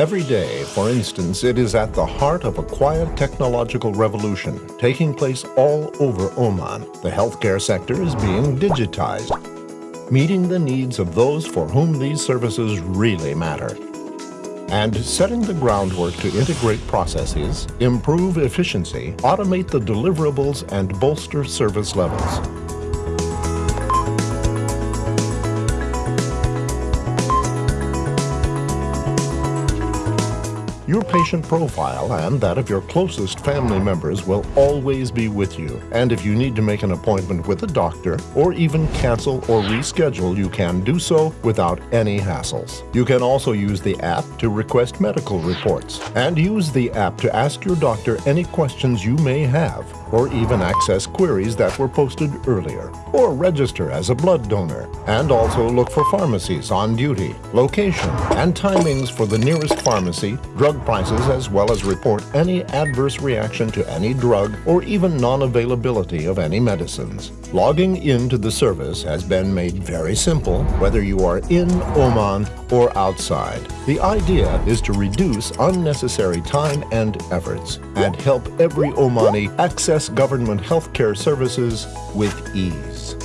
Every day, for instance, it is at the heart of a quiet technological revolution taking place all over Oman. The healthcare sector is being digitized, meeting the needs of those for whom these services really matter. And setting the groundwork to integrate processes, improve efficiency, automate the deliverables, and bolster service levels. Your patient profile and that of your closest family members will always be with you. And if you need to make an appointment with a doctor or even cancel or reschedule, you can do so without any hassles. You can also use the app to request medical reports and use the app to ask your doctor any questions you may have or even access queries that were posted earlier, or register as a blood donor, and also look for pharmacies on duty, location, and timings for the nearest pharmacy, drug prices, as well as report any adverse reaction to any drug or even non-availability of any medicines. Logging into the service has been made very simple, whether you are in Oman or outside. The idea is to reduce unnecessary time and efforts and help every Omani access government healthcare services with ease.